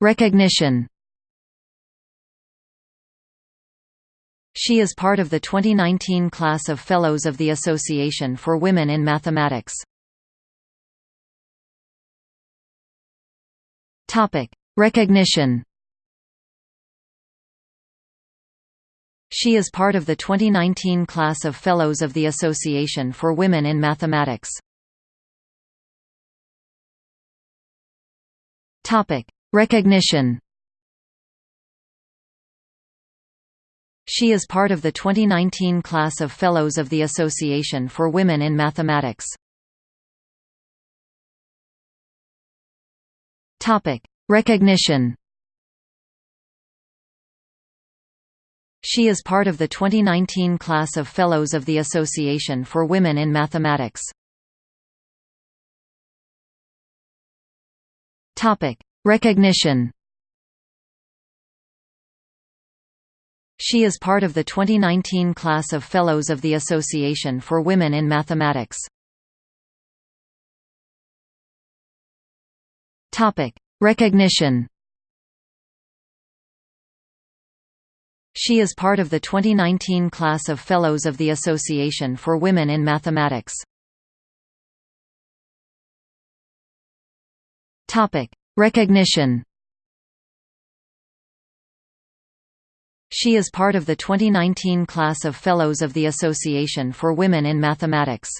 Recognition She is part of the 2019 class of Fellows of the Association for Women in Mathematics. Topic: Recognition She is part of the 2019 class of Fellows of the Association for Women in Mathematics. Recognition She is part of the 2019 class of Fellows of the Association for Women in Mathematics. Topic: Recognition She is part of the 2019 class of Fellows of the Association for Women in Mathematics. Recognition She is part of the 2019 class of Fellows of the Association for Women in Mathematics. Topic: Recognition She is part of the 2019 class of Fellows of the Association for Women in Mathematics. Recognition She is part of the 2019 class of Fellows of the Association for Women in Mathematics.